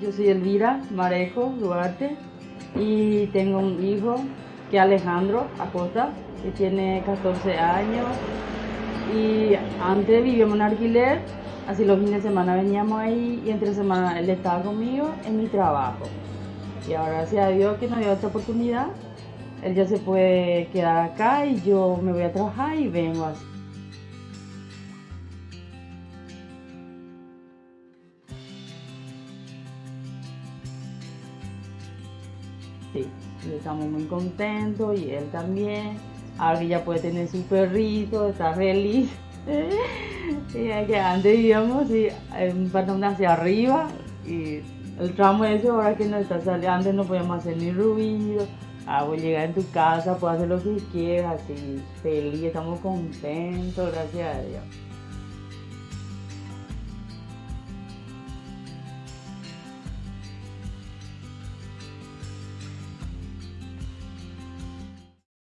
Yo soy Elvira Marejo Duarte y tengo un hijo que es Alejandro Acosta, que tiene 14 años y antes vivíamos en alquiler, así los fines de semana veníamos ahí y entre semana él estaba conmigo en mi trabajo. Y ahora gracias a Dios que nos dio esta oportunidad, él ya se puede quedar acá y yo me voy a trabajar y vengo así. Sí, estamos muy contentos y él también. Ahora ya puede tener su perrito, está feliz. y que antes vivíamos sí, un pantalón hacia arriba y el tramo ese ahora que no está saliendo, antes no podíamos hacer ni ruido. Ah, voy a llegar en tu casa, puedo hacer lo que quieras, así feliz, estamos contentos, gracias a Dios.